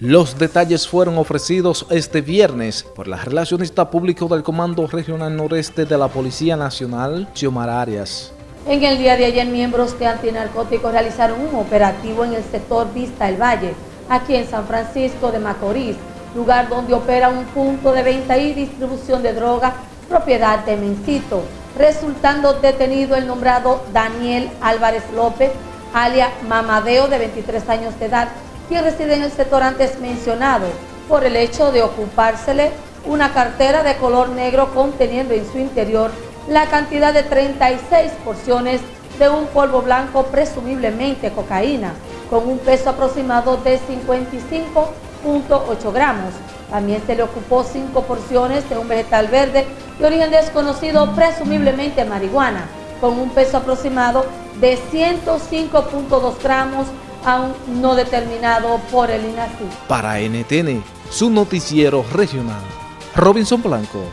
Los detalles fueron ofrecidos este viernes por la relacionista público del Comando Regional Noreste de la Policía Nacional, Xiomar Arias. En el día de ayer, miembros de antinarcóticos realizaron un operativo en el sector Vista El Valle, aquí en San Francisco de Macorís, lugar donde opera un punto de venta y distribución de droga propiedad de Mencito, resultando detenido el nombrado Daniel Álvarez López, alia Mamadeo, de 23 años de edad, quien reside en el sector antes mencionado, por el hecho de ocupársele una cartera de color negro conteniendo en su interior la cantidad de 36 porciones de un polvo blanco, presumiblemente cocaína, con un peso aproximado de 55.8 gramos. También se le ocupó cinco porciones de un vegetal verde de origen desconocido, presumiblemente marihuana, con un peso aproximado de 105.2 gramos, aún no determinado por el INACI. Para NTN, su noticiero regional, Robinson Blanco.